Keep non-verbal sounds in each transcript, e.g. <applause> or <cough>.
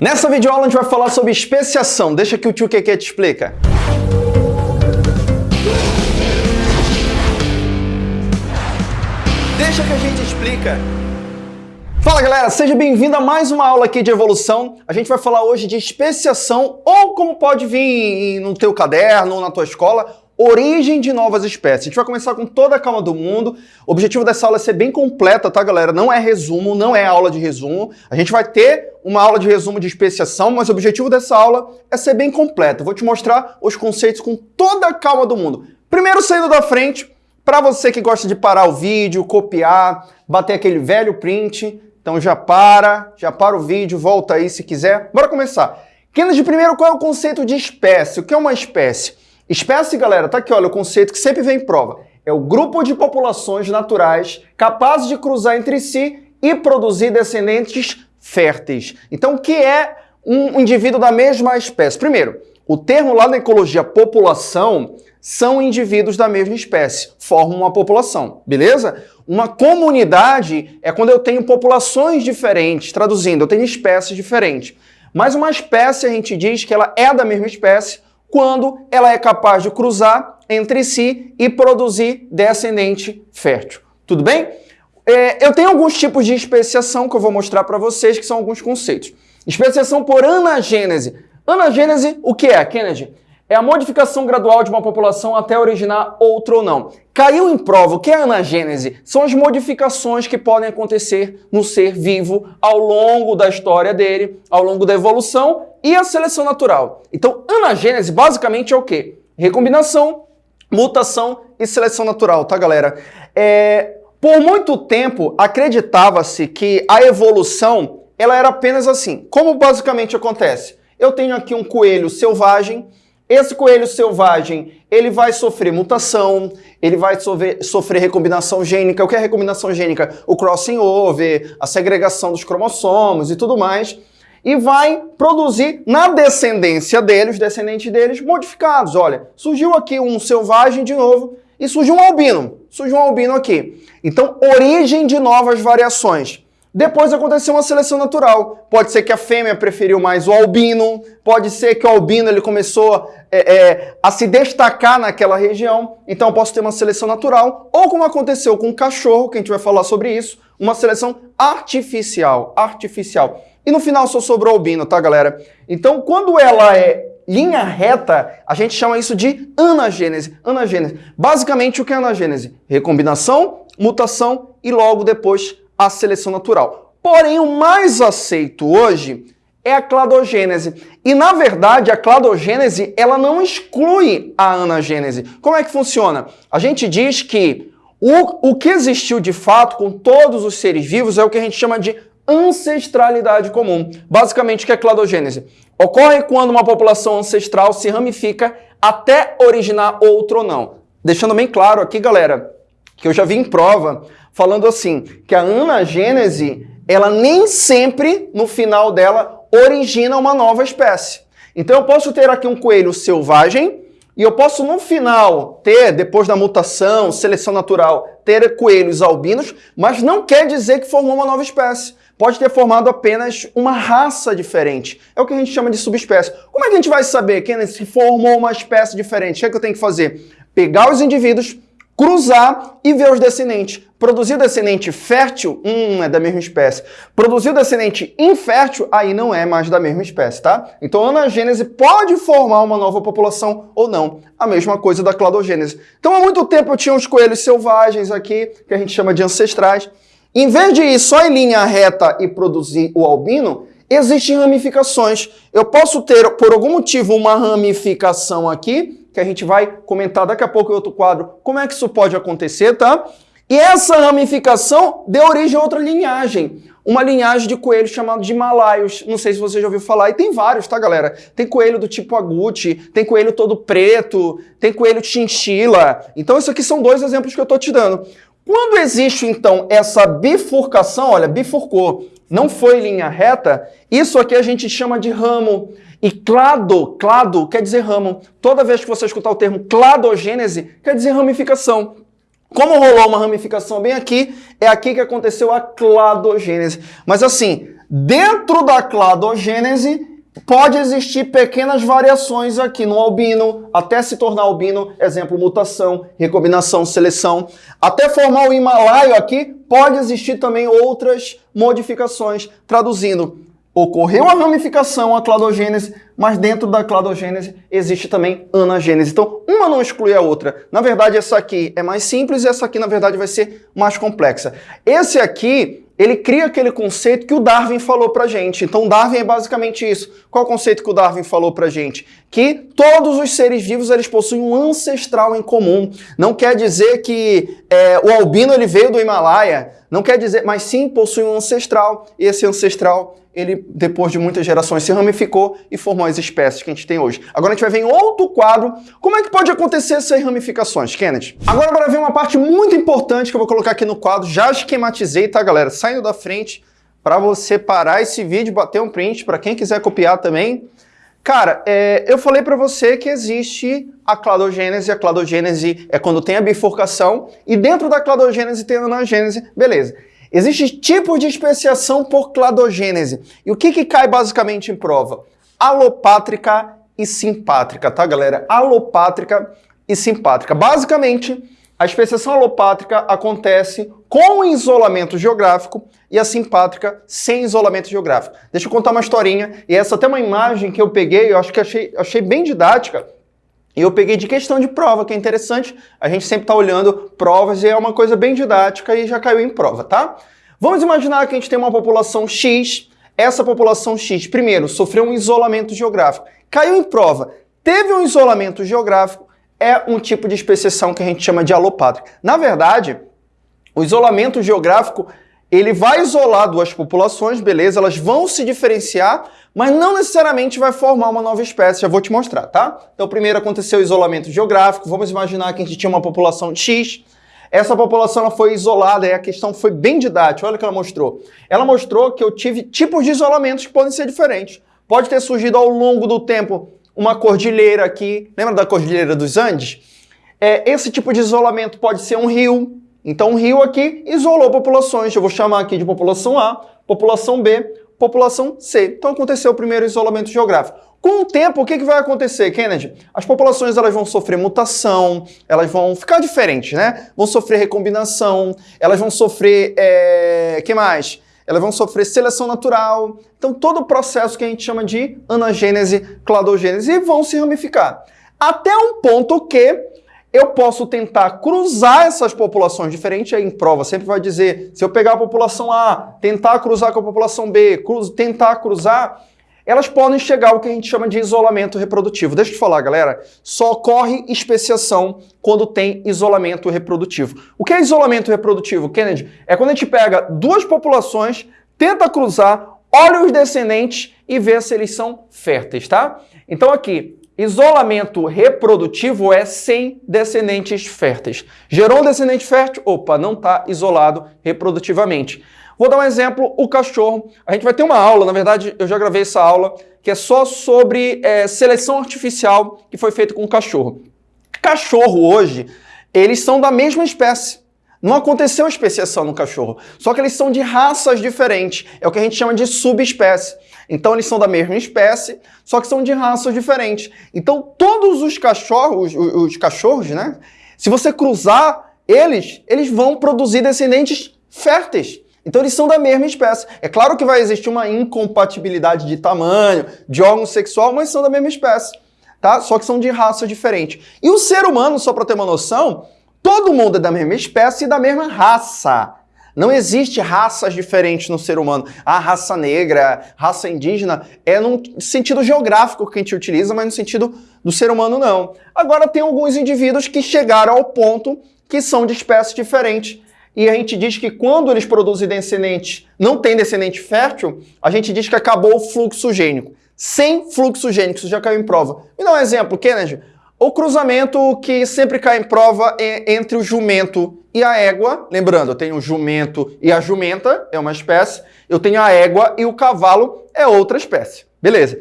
Nessa videoaula a gente vai falar sobre especiação. Deixa que o tio Keke te explica. Deixa que a gente explica. Fala galera, seja bem-vindo a mais uma aula aqui de evolução. A gente vai falar hoje de especiação ou como pode vir no teu caderno ou na tua escola, origem de novas espécies. A gente vai começar com toda a calma do mundo. O objetivo dessa aula é ser bem completa, tá, galera? Não é resumo, não é aula de resumo. A gente vai ter uma aula de resumo de especiação, mas o objetivo dessa aula é ser bem completa. Vou te mostrar os conceitos com toda a calma do mundo. Primeiro, saindo da frente, para você que gosta de parar o vídeo, copiar, bater aquele velho print, então já para, já para o vídeo, volta aí se quiser. Bora começar. Kennedy, primeiro, qual é o conceito de espécie? O que é uma espécie? Espécie, galera, tá aqui, olha, o conceito que sempre vem em prova. É o grupo de populações naturais capazes de cruzar entre si e produzir descendentes férteis. Então, o que é um indivíduo da mesma espécie? Primeiro, o termo lá na ecologia população são indivíduos da mesma espécie, formam uma população, beleza? Uma comunidade é quando eu tenho populações diferentes, traduzindo, eu tenho espécies diferentes. Mas uma espécie a gente diz que ela é da mesma espécie quando ela é capaz de cruzar entre si e produzir descendente fértil. Tudo bem? É, eu tenho alguns tipos de especiação que eu vou mostrar para vocês, que são alguns conceitos. Especiação por anagênese. Anagênese, o que é, Kennedy? É a modificação gradual de uma população até originar outra ou não. Caiu em prova, o que é anagênese? São as modificações que podem acontecer no ser vivo ao longo da história dele, ao longo da evolução e a seleção natural. Então, anagênese basicamente é o quê? Recombinação, mutação e seleção natural, tá, galera? É... Por muito tempo, acreditava-se que a evolução ela era apenas assim. Como basicamente acontece? Eu tenho aqui um coelho selvagem, esse coelho selvagem, ele vai sofrer mutação, ele vai sofrer, sofrer recombinação gênica. O que é recombinação gênica? O crossing over, a segregação dos cromossomos e tudo mais. E vai produzir na descendência dele, os descendentes deles, modificados. Olha, surgiu aqui um selvagem de novo e surgiu um albino. Surgiu um albino aqui. Então, origem de novas variações. Depois aconteceu uma seleção natural. Pode ser que a fêmea preferiu mais o albino, pode ser que o albino ele começou é, é, a se destacar naquela região, então eu posso ter uma seleção natural, ou como aconteceu com o cachorro, que a gente vai falar sobre isso, uma seleção artificial, artificial. E no final só sobrou albino, tá galera? Então quando ela é linha reta, a gente chama isso de anagênese. Anagênese. Basicamente o que é anagênese? Recombinação, mutação e logo depois a seleção natural. Porém, o mais aceito hoje é a cladogênese. E, na verdade, a cladogênese ela não exclui a anagênese. Como é que funciona? A gente diz que o, o que existiu de fato com todos os seres vivos é o que a gente chama de ancestralidade comum. Basicamente, o que é cladogênese? Ocorre quando uma população ancestral se ramifica até originar outro ou não. Deixando bem claro aqui, galera, que eu já vi em prova falando assim, que a anagênese, ela nem sempre, no final dela, origina uma nova espécie. Então eu posso ter aqui um coelho selvagem, e eu posso, no final, ter, depois da mutação, seleção natural, ter coelhos albinos, mas não quer dizer que formou uma nova espécie. Pode ter formado apenas uma raça diferente. É o que a gente chama de subespécie. Como é que a gente vai saber, que se formou uma espécie diferente? O que, é que eu tenho que fazer? Pegar os indivíduos, cruzar e ver os descendentes. Produzir descendente fértil, hum, é da mesma espécie. Produzir descendente infértil, aí não é mais da mesma espécie, tá? Então a anagênese pode formar uma nova população ou não. A mesma coisa da cladogênese. Então há muito tempo eu tinha uns coelhos selvagens aqui, que a gente chama de ancestrais. Em vez de ir só em linha reta e produzir o albino, existem ramificações. Eu posso ter, por algum motivo, uma ramificação aqui, que a gente vai comentar daqui a pouco em outro quadro, como é que isso pode acontecer, tá? E essa ramificação deu origem a outra linhagem, uma linhagem de coelhos chamado de malaios. Não sei se você já ouviu falar, e tem vários, tá, galera? Tem coelho do tipo agute, tem coelho todo preto, tem coelho chinchila. Então, isso aqui são dois exemplos que eu tô te dando. Quando existe, então, essa bifurcação, olha, bifurcou, não foi linha reta, isso aqui a gente chama de ramo. E clado, clado quer dizer ramo. Toda vez que você escutar o termo cladogênese, quer dizer ramificação. Como rolou uma ramificação bem aqui, é aqui que aconteceu a cladogênese. Mas assim, Dentro da cladogênese, pode existir pequenas variações aqui no albino, até se tornar albino, exemplo, mutação, recombinação, seleção. Até formar o Himalaio aqui, pode existir também outras modificações. Traduzindo, ocorreu a ramificação, a cladogênese, mas dentro da cladogênese existe também anagênese. Então, uma não exclui a outra. Na verdade, essa aqui é mais simples e essa aqui, na verdade, vai ser mais complexa. Esse aqui ele cria aquele conceito que o Darwin falou pra gente. Então, Darwin é basicamente isso. Qual é o conceito que o Darwin falou pra gente? Que todos os seres vivos eles possuem um ancestral em comum. Não quer dizer que é, o albino ele veio do Himalaia, não quer dizer, mas sim possui um ancestral. E esse ancestral ele, depois de muitas gerações, se ramificou e formou as espécies que a gente tem hoje. Agora a gente vai ver em outro quadro como é que pode acontecer essas ramificações, Kenneth. Agora para ver uma parte muito importante que eu vou colocar aqui no quadro, já esquematizei, tá, galera? Saindo da frente para você parar esse vídeo, bater um print, para quem quiser copiar também. Cara, é, eu falei para você que existe a cladogênese. A cladogênese é quando tem a bifurcação e dentro da cladogênese tem a anagênese. Beleza. Existem tipos de especiação por cladogênese. E o que, que cai basicamente em prova? Alopátrica e simpátrica, tá, galera? Alopátrica e simpátrica. Basicamente, a especiação alopátrica acontece com isolamento geográfico e a simpátrica sem isolamento geográfico. Deixa eu contar uma historinha, e essa até uma imagem que eu peguei, eu acho que achei, achei bem didática, e eu peguei de questão de prova, que é interessante. A gente sempre está olhando provas e é uma coisa bem didática e já caiu em prova, tá? Vamos imaginar que a gente tem uma população X. Essa população X, primeiro, sofreu um isolamento geográfico. Caiu em prova. Teve um isolamento geográfico, é um tipo de especiação que a gente chama de alopátrica. Na verdade, o isolamento geográfico ele vai isolar duas populações, beleza, elas vão se diferenciar, mas não necessariamente vai formar uma nova espécie, já vou te mostrar, tá? Então primeiro aconteceu o isolamento geográfico, vamos imaginar que a gente tinha uma população X, essa população ela foi isolada e a questão foi bem didática, olha o que ela mostrou. Ela mostrou que eu tive tipos de isolamentos que podem ser diferentes. Pode ter surgido ao longo do tempo uma cordilheira aqui, lembra da cordilheira dos Andes? É, esse tipo de isolamento pode ser um rio, então, o rio aqui isolou populações. Eu vou chamar aqui de população A, população B, população C. Então, aconteceu o primeiro isolamento geográfico. Com o tempo, o que, que vai acontecer, Kennedy? As populações elas vão sofrer mutação, elas vão ficar diferentes, né? Vão sofrer recombinação, elas vão sofrer... É... que mais? Elas vão sofrer seleção natural. Então, todo o processo que a gente chama de anagênese, cladogênese, e vão se ramificar. Até um ponto que eu posso tentar cruzar essas populações diferentes, aí em prova sempre vai dizer, se eu pegar a população A, tentar cruzar com a população B, cruz, tentar cruzar, elas podem chegar ao que a gente chama de isolamento reprodutivo. Deixa eu te falar, galera, só ocorre especiação quando tem isolamento reprodutivo. O que é isolamento reprodutivo, Kennedy? É quando a gente pega duas populações, tenta cruzar, olha os descendentes e vê se eles são férteis, tá? Então aqui, Isolamento reprodutivo é sem descendentes férteis. Gerou um descendente fértil? Opa, não está isolado reprodutivamente. Vou dar um exemplo, o cachorro. A gente vai ter uma aula, na verdade eu já gravei essa aula, que é só sobre é, seleção artificial que foi feita com o cachorro. Cachorro hoje, eles são da mesma espécie. Não aconteceu especiação no cachorro, só que eles são de raças diferentes. É o que a gente chama de subespécie. Então eles são da mesma espécie, só que são de raças diferentes. Então todos os cachorros, os, os cachorros, né? Se você cruzar eles, eles vão produzir descendentes férteis. Então eles são da mesma espécie. É claro que vai existir uma incompatibilidade de tamanho, de órgão sexual, mas são da mesma espécie, tá? Só que são de raças diferentes. E o ser humano, só para ter uma noção, Todo mundo é da mesma espécie e da mesma raça. Não existe raças diferentes no ser humano. A raça negra, raça indígena, é no sentido geográfico que a gente utiliza, mas no sentido do ser humano não. Agora tem alguns indivíduos que chegaram ao ponto que são de espécies diferentes. E a gente diz que quando eles produzem descendentes, não tem descendente fértil, a gente diz que acabou o fluxo gênico. Sem fluxo gênico, isso já caiu em prova. Me dá um exemplo, Kennedy. O cruzamento que sempre cai em prova é entre o jumento e a égua. Lembrando, eu tenho o jumento e a jumenta, é uma espécie. Eu tenho a égua e o cavalo, é outra espécie. Beleza.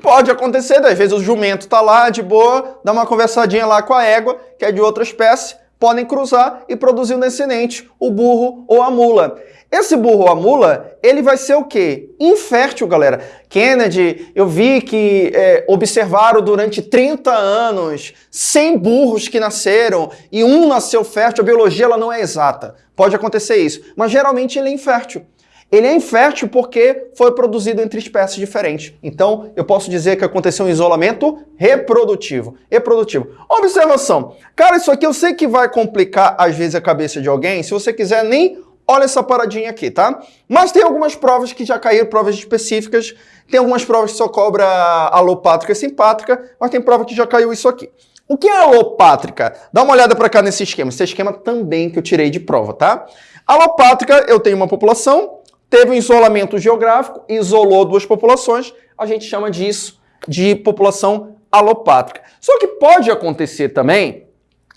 Pode acontecer, às vezes o jumento tá lá de boa, dá uma conversadinha lá com a égua, que é de outra espécie, podem cruzar e produzir um descendente, o burro ou a mula. Esse burro ou a mula, ele vai ser o quê? Infértil, galera. Kennedy, eu vi que é, observaram durante 30 anos 100 burros que nasceram e um nasceu fértil. A biologia ela não é exata. Pode acontecer isso. Mas geralmente ele é infértil. Ele é infértil porque foi produzido entre espécies diferentes. Então, eu posso dizer que aconteceu um isolamento reprodutivo. Reprodutivo. Observação. Cara, isso aqui eu sei que vai complicar às vezes a cabeça de alguém. Se você quiser, nem olha essa paradinha aqui, tá? Mas tem algumas provas que já caíram, provas específicas. Tem algumas provas que só cobra alopátrica e simpátrica, mas tem prova que já caiu isso aqui. O que é alopátrica? Dá uma olhada para cá nesse esquema. Esse esquema também que eu tirei de prova, tá? Alopátrica, eu tenho uma população, teve um isolamento geográfico, isolou duas populações, a gente chama disso de população alopátrica. Só que pode acontecer também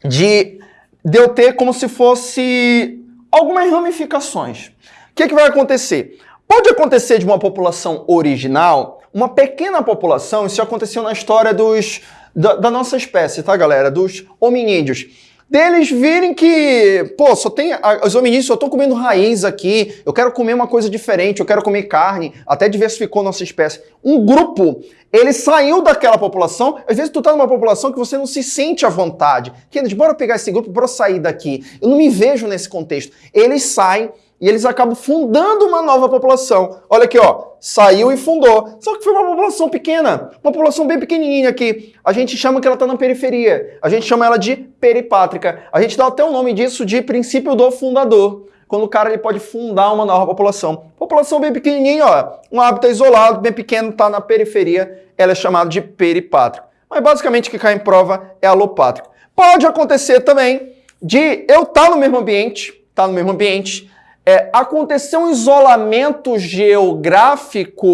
de, de eu ter como se fosse algumas ramificações. O que, é que vai acontecer? Pode acontecer de uma população original, uma pequena população, isso aconteceu na história dos, da, da nossa espécie, tá galera? Dos hominídeos deles virem que, pô, só tem. Os hominídeos só estão comendo raiz aqui, eu quero comer uma coisa diferente, eu quero comer carne, até diversificou nossa espécie. Um grupo, ele saiu daquela população, às vezes tu tá numa população que você não se sente à vontade. Kennedy, bora pegar esse grupo, bora sair daqui. Eu não me vejo nesse contexto. Eles saem e eles acabam fundando uma nova população. Olha aqui, ó, saiu e fundou. Só que foi uma população pequena, uma população bem pequenininha aqui. A gente chama que ela está na periferia. A gente chama ela de peripátrica. A gente dá até o nome disso de princípio do fundador. Quando o cara ele pode fundar uma nova população. População bem pequenininha, ó, um hábitat isolado, bem pequeno, está na periferia, ela é chamada de peripátrica. Mas basicamente o que cai em prova é alopátrico. Pode acontecer também de eu estar tá no mesmo ambiente, tá no mesmo ambiente, é, aconteceu um isolamento geográfico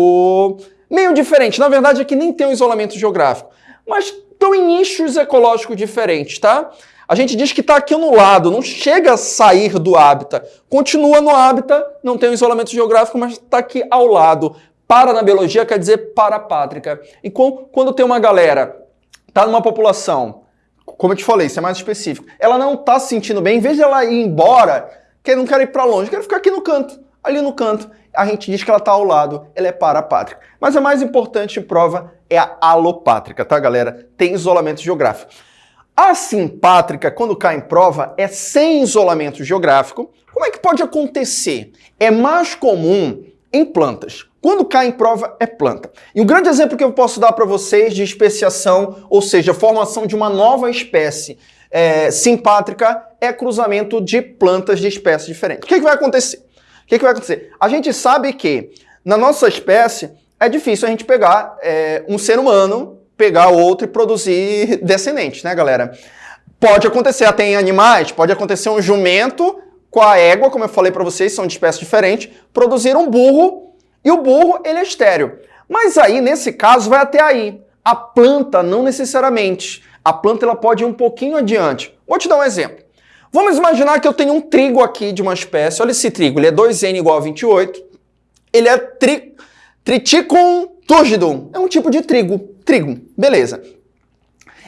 meio diferente. Na verdade, aqui nem tem um isolamento geográfico, mas estão em nichos ecológicos diferentes, tá? A gente diz que está aqui no lado, não chega a sair do hábitat. Continua no hábitat, não tem um isolamento geográfico, mas está aqui ao lado. Para na biologia quer dizer parapátrica. E quando tem uma galera, está numa população, como eu te falei, isso é mais específico, ela não está se sentindo bem, em vez de ela ir embora, que não quero ir para longe, quero ficar aqui no canto, ali no canto. A gente diz que ela está ao lado, ela é parapátrica. Mas a mais importante prova é a alopátrica, tá, galera? Tem isolamento geográfico. A simpátrica, quando cai em prova, é sem isolamento geográfico. Como é que pode acontecer? É mais comum em plantas. Quando cai em prova, é planta. E um grande exemplo que eu posso dar para vocês de especiação, ou seja, formação de uma nova espécie é, simpátrica é cruzamento de plantas de espécies diferentes. O que, que vai acontecer? O que, que vai acontecer? A gente sabe que na nossa espécie é difícil a gente pegar é, um ser humano, pegar outro e produzir descendentes, né, galera? Pode acontecer até em animais, pode acontecer um jumento com a égua, como eu falei para vocês, são de espécies diferentes, produzir um burro e o burro ele é estéreo. Mas aí, nesse caso, vai até aí. A planta não necessariamente a planta ela pode ir um pouquinho adiante. Vou te dar um exemplo. Vamos imaginar que eu tenho um trigo aqui de uma espécie. Olha esse trigo, ele é 2N igual a 28. Ele é tri... Triticum turgidum. É um tipo de trigo. Trigo, beleza.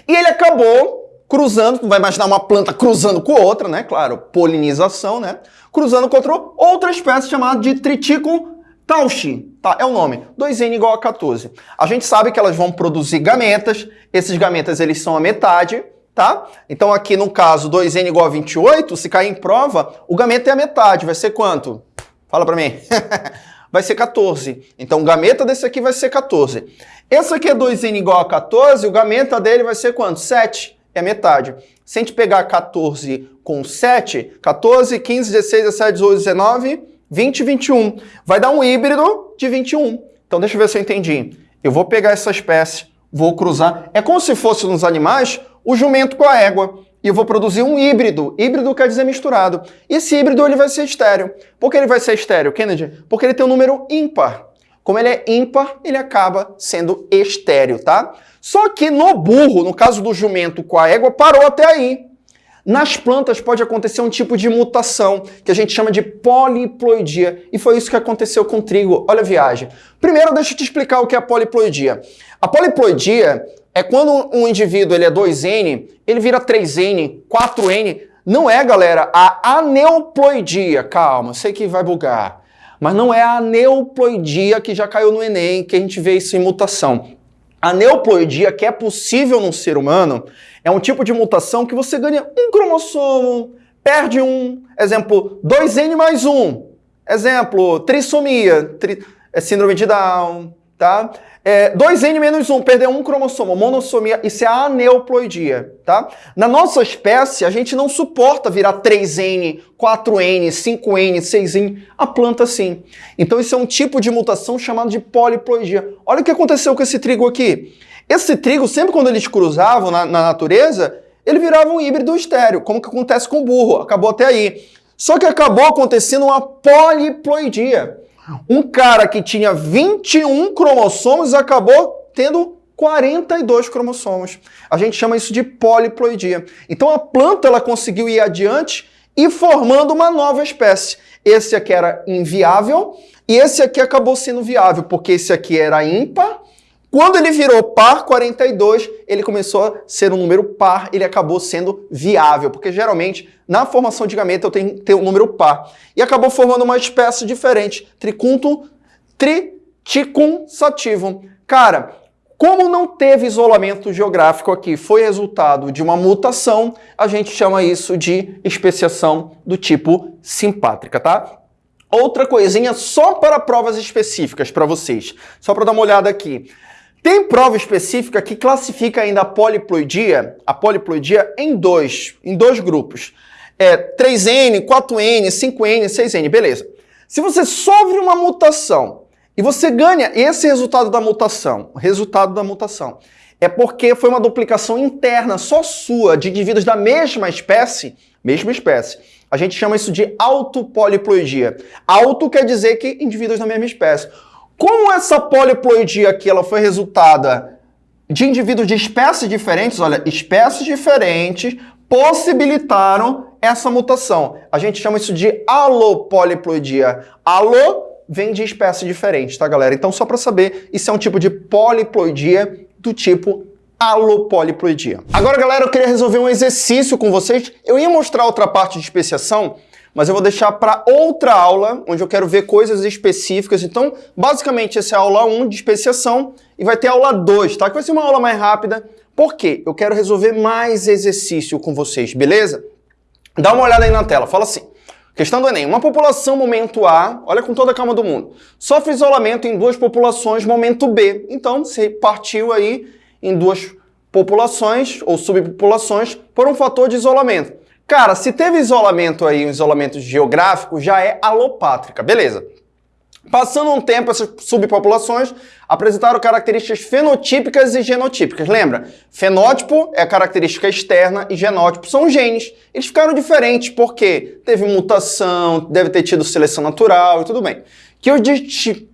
E ele acabou cruzando, vai imaginar uma planta cruzando com outra, né? Claro, polinização, né? Cruzando contra outra espécie chamada de Triticum Tauchi, tá? É o nome. 2N igual a 14. A gente sabe que elas vão produzir gametas. Esses gametas, eles são a metade, tá? Então aqui no caso 2N igual a 28, se cair em prova, o gameta é a metade. Vai ser quanto? Fala pra mim. <laughs> vai ser 14. Então o gameta desse aqui vai ser 14. Esse aqui é 2N igual a 14, o gameta dele vai ser quanto? 7. É a metade. Se a gente pegar 14 com 7, 14, 15, 16, 17, 18, 19... 20 e 21. Vai dar um híbrido de 21. Então deixa eu ver se eu entendi. Eu vou pegar essa espécie, vou cruzar. É como se fosse nos animais o jumento com a égua. E eu vou produzir um híbrido. Híbrido quer dizer misturado. E esse híbrido ele vai ser estéreo. Por que ele vai ser estéreo, Kennedy? Porque ele tem um número ímpar. Como ele é ímpar, ele acaba sendo estéreo, tá? Só que no burro, no caso do jumento com a égua, parou até aí. Nas plantas pode acontecer um tipo de mutação que a gente chama de poliploidia, e foi isso que aconteceu com o trigo. Olha a viagem. Primeiro, deixa eu te explicar o que é a poliploidia. A poliploidia é quando um indivíduo ele é 2N, ele vira 3N, 4N, não é, galera, a aneuploidia. Calma, sei que vai bugar. Mas não é a aneuploidia que já caiu no Enem, que a gente vê isso em mutação. A neuploidia, que é possível num ser humano, é um tipo de mutação que você ganha um cromossomo, perde um. Exemplo, 2N mais 1. Exemplo, trissomia, tri, é síndrome de Down, tá? É, 2N menos 1, perder um cromossomo, monossomia, isso é aneuploidia, tá? Na nossa espécie, a gente não suporta virar 3N, 4N, 5N, 6N, a planta sim. Então isso é um tipo de mutação chamado de poliploidia. Olha o que aconteceu com esse trigo aqui. Esse trigo, sempre quando eles cruzavam na, na natureza, ele virava um híbrido estéreo, como que acontece com o burro, acabou até aí. Só que acabou acontecendo uma poliploidia. Um cara que tinha 21 cromossomos acabou tendo 42 cromossomos. A gente chama isso de poliploidia. Então a planta ela conseguiu ir adiante e formando uma nova espécie. Esse aqui era inviável e esse aqui acabou sendo viável, porque esse aqui era ímpar quando ele virou par 42, ele começou a ser um número par, ele acabou sendo viável, porque geralmente na formação de gameta eu tenho que ter um número par. E acabou formando uma espécie diferente, tricuntum triticum. Cara, como não teve isolamento geográfico aqui, foi resultado de uma mutação, a gente chama isso de especiação do tipo simpátrica, tá? Outra coisinha só para provas específicas para vocês, só para dar uma olhada aqui. Tem prova específica que classifica ainda a poliploidia, a poliploidia em dois, em dois grupos. É 3N, 4N, 5N, 6N, beleza. Se você sofre uma mutação e você ganha esse resultado da mutação, o resultado da mutação, é porque foi uma duplicação interna só sua de indivíduos da mesma espécie, mesma espécie. A gente chama isso de autopoliploidia. Auto quer dizer que indivíduos da mesma espécie. Como essa poliploidia aqui ela foi resultada de indivíduos de espécies diferentes, olha, espécies diferentes possibilitaram essa mutação. A gente chama isso de alopoliploidia. Alo vem de espécie diferente, tá, galera? Então, só para saber, isso é um tipo de poliploidia do tipo alopoliploidia. Agora, galera, eu queria resolver um exercício com vocês. Eu ia mostrar outra parte de especiação, mas eu vou deixar para outra aula, onde eu quero ver coisas específicas. Então, basicamente, essa é a aula 1 de especiação e vai ter a aula 2, tá? Que vai ser uma aula mais rápida. Por quê? Eu quero resolver mais exercício com vocês, beleza? Dá uma olhada aí na tela, fala assim. Questão do Enem. Uma população momento A, olha com toda a calma do mundo, sofre isolamento em duas populações momento B. Então, se partiu aí em duas populações ou subpopulações por um fator de isolamento. Cara, se teve isolamento aí, um isolamento geográfico, já é alopátrica, beleza. Passando um tempo, essas subpopulações apresentaram características fenotípicas e genotípicas. Lembra? Fenótipo é a característica externa e genótipo são genes. Eles ficaram diferentes porque teve mutação, deve ter tido seleção natural e tudo bem. Que os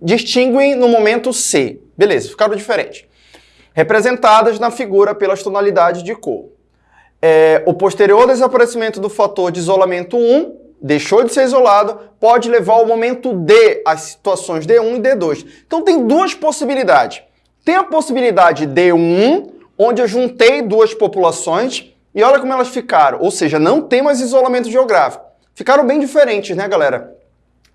distinguem no momento C. Beleza, ficaram diferentes. Representadas na figura pelas tonalidades de cor é, o posterior desaparecimento do fator de isolamento 1 deixou de ser isolado, pode levar ao momento D, as situações D1 e D2. Então tem duas possibilidades. Tem a possibilidade D1, onde eu juntei duas populações, e olha como elas ficaram. Ou seja, não tem mais isolamento geográfico. Ficaram bem diferentes, né, galera?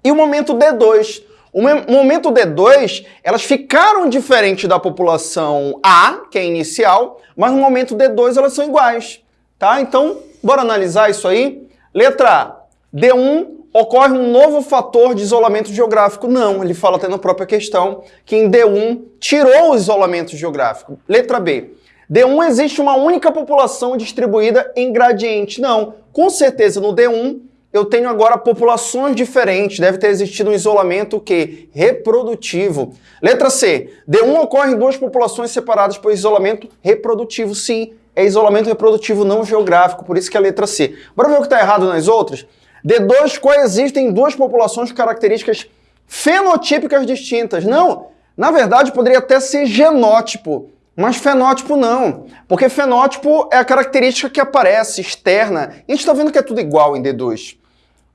E o momento D2. O momento D2, elas ficaram diferentes da população A, que é inicial, mas no momento D2 elas são iguais. Tá? Então, bora analisar isso aí. Letra A. D1 ocorre um novo fator de isolamento geográfico. Não, ele fala até na própria questão que em D1 tirou o isolamento geográfico. Letra B. D1 existe uma única população distribuída em gradiente. Não, com certeza no D1 eu tenho agora populações diferentes, deve ter existido um isolamento que reprodutivo. Letra C. D1 ocorre em duas populações separadas por isolamento reprodutivo. Sim, é isolamento reprodutivo não geográfico, por isso que é a letra C. Bora ver o que está errado nas outras? D2 coexistem duas populações com características fenotípicas distintas. Não, na verdade poderia até ser genótipo, mas fenótipo não, porque fenótipo é a característica que aparece externa. A gente está vendo que é tudo igual em D2.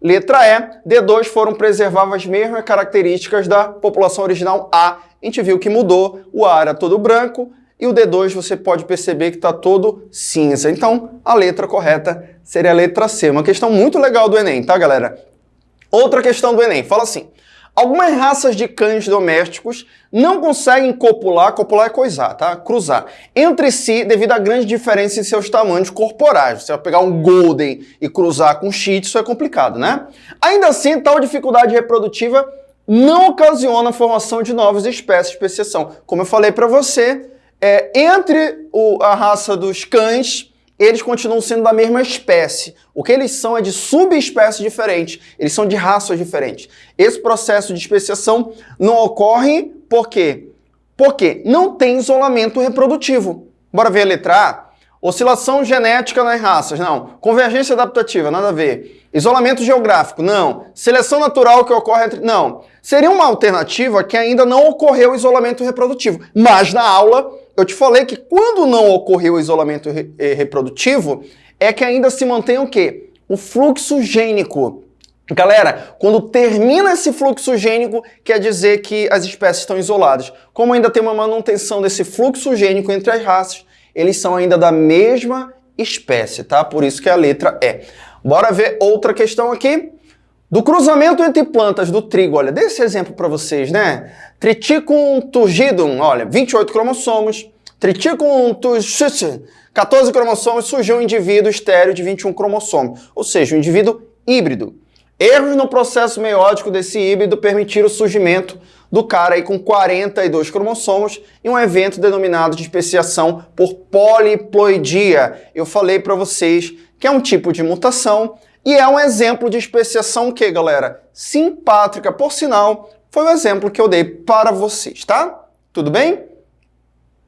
Letra E, D2 foram preservar as mesmas características da população original A. A gente viu que mudou, o A era todo branco, e o D2 você pode perceber que está todo cinza. Então, a letra correta seria a letra C. Uma questão muito legal do Enem, tá, galera? Outra questão do Enem, fala assim. Algumas raças de cães domésticos não conseguem copular, copular é coisar, tá? Cruzar, entre si devido à grande diferença em seus tamanhos corporais. Você vai pegar um Golden e cruzar com um Shih é complicado, né? Ainda assim, tal dificuldade reprodutiva não ocasiona a formação de novas espécies de especiação. Como eu falei para você, é, entre o, a raça dos cães eles continuam sendo da mesma espécie. O que eles são é de subespécies diferentes, eles são de raças diferentes. Esse processo de especiação não ocorre por quê? Porque não tem isolamento reprodutivo. Bora ver a letra A? Oscilação genética nas raças, não. Convergência adaptativa, nada a ver. Isolamento geográfico, não. Seleção natural que ocorre entre... Não. Seria uma alternativa que ainda não ocorreu isolamento reprodutivo. Mas na aula eu te falei que quando não ocorreu o isolamento re eh, reprodutivo, é que ainda se mantém o quê? O fluxo gênico. Galera, quando termina esse fluxo gênico, quer dizer que as espécies estão isoladas. Como ainda tem uma manutenção desse fluxo gênico entre as raças, eles são ainda da mesma espécie, tá? Por isso que a letra é. Bora ver outra questão aqui. Do cruzamento entre plantas do trigo, olha, dê esse exemplo para vocês, né? Triticum turgidum, olha, 28 cromossomos. Triticum turgidum, 14 cromossomos, surgiu um indivíduo estéreo de 21 cromossomos, ou seja, um indivíduo híbrido. Erros no processo meiótico desse híbrido permitiram o surgimento do cara aí com 42 cromossomos em um evento denominado de especiação por poliploidia. Eu falei para vocês que é um tipo de mutação e é um exemplo de especiação que, galera? Simpátrica, por sinal, foi o exemplo que eu dei para vocês, tá? Tudo bem?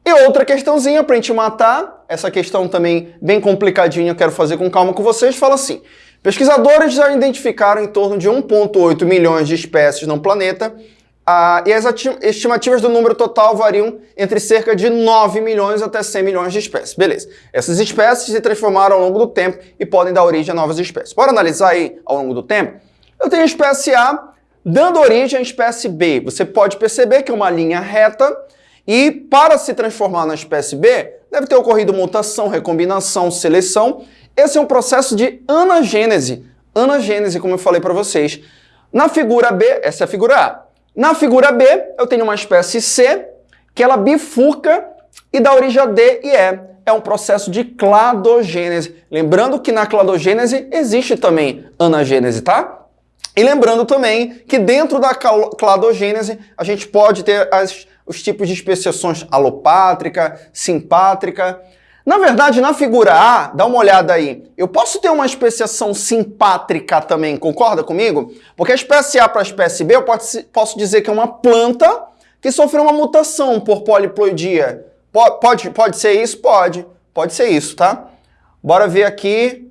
E outra questãozinha para a gente matar, essa questão também bem complicadinha, eu quero fazer com calma com vocês, fala assim. Pesquisadores já identificaram em torno de 1,8 milhões de espécies no planeta ah, e as estimativas do número total variam entre cerca de 9 milhões até 100 milhões de espécies. Beleza. Essas espécies se transformaram ao longo do tempo e podem dar origem a novas espécies. Bora analisar aí ao longo do tempo? Eu tenho a espécie A dando origem à espécie B. Você pode perceber que é uma linha reta e para se transformar na espécie B, deve ter ocorrido mutação, recombinação, seleção. Esse é um processo de anagênese. Anagênese, como eu falei para vocês. Na figura B, essa é a figura A. Na figura B, eu tenho uma espécie C, que ela bifurca e dá origem a D e E. É um processo de cladogênese. Lembrando que na cladogênese existe também anagênese, tá? E lembrando também que dentro da cladogênese a gente pode ter as, os tipos de especiações alopátrica, simpátrica. Na verdade, na figura A, dá uma olhada aí, eu posso ter uma especiação simpátrica também, concorda comigo? Porque a espécie A para a espécie B, eu posso dizer que é uma planta que sofreu uma mutação por poliploidia. Pode, pode ser isso? Pode. Pode ser isso, tá? Bora ver aqui,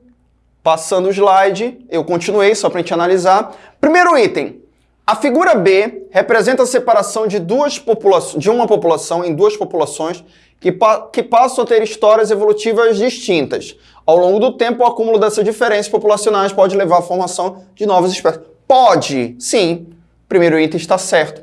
passando o slide, eu continuei só para a gente analisar. Primeiro item, a figura B representa a separação de, duas populações, de uma população em duas populações que, pa que passam a ter histórias evolutivas distintas. Ao longo do tempo, o acúmulo dessas diferenças populacionais pode levar à formação de novas espécies. Pode, sim. Primeiro item está certo.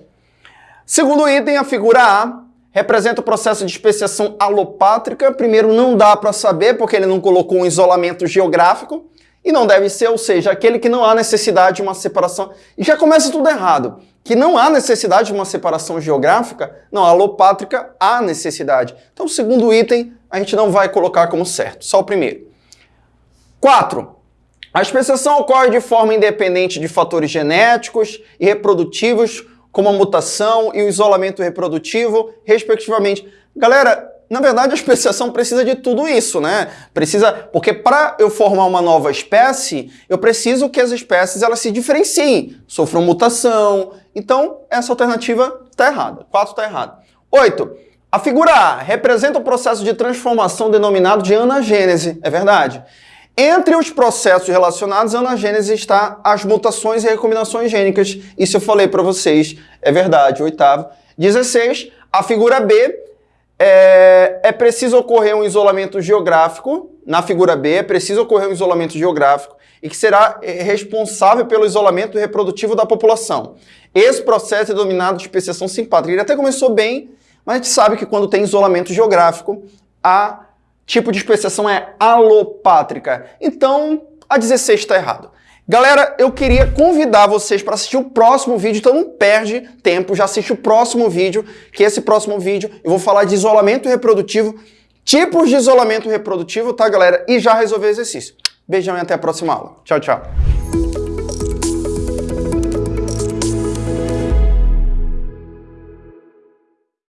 Segundo item, a figura A representa o processo de especiação alopátrica. Primeiro, não dá para saber, porque ele não colocou um isolamento geográfico. E não deve ser, ou seja, aquele que não há necessidade de uma separação. E já começa tudo errado que não há necessidade de uma separação geográfica, não, alopátrica há necessidade. Então, o segundo item a gente não vai colocar como certo, só o primeiro. 4. A especiação ocorre de forma independente de fatores genéticos e reprodutivos, como a mutação e o isolamento reprodutivo, respectivamente. Galera, na verdade, a especiação precisa de tudo isso, né? Precisa, porque para eu formar uma nova espécie, eu preciso que as espécies elas se diferenciem, sofram mutação. Então, essa alternativa está errada. 4 está errado. 8. A figura A representa o processo de transformação denominado de anagênese. É verdade. Entre os processos relacionados à anagênese está as mutações e recombinações gênicas. Isso eu falei para vocês. É verdade. Oitavo. 16. A figura B é, é preciso ocorrer um isolamento geográfico, na figura B, é preciso ocorrer um isolamento geográfico e que será é, responsável pelo isolamento reprodutivo da população. Esse processo é dominado de especiação simpátrica. Ele até começou bem, Mas a gente sabe que quando tem isolamento geográfico, a tipo de especiação é alopátrica. Então, a 16 está errado. Galera, eu queria convidar vocês para assistir o próximo vídeo, então não perde tempo, já assiste o próximo vídeo, que esse próximo vídeo eu vou falar de isolamento reprodutivo, tipos de isolamento reprodutivo, tá galera? E já resolver o exercício. Beijão e até a próxima aula. Tchau, tchau.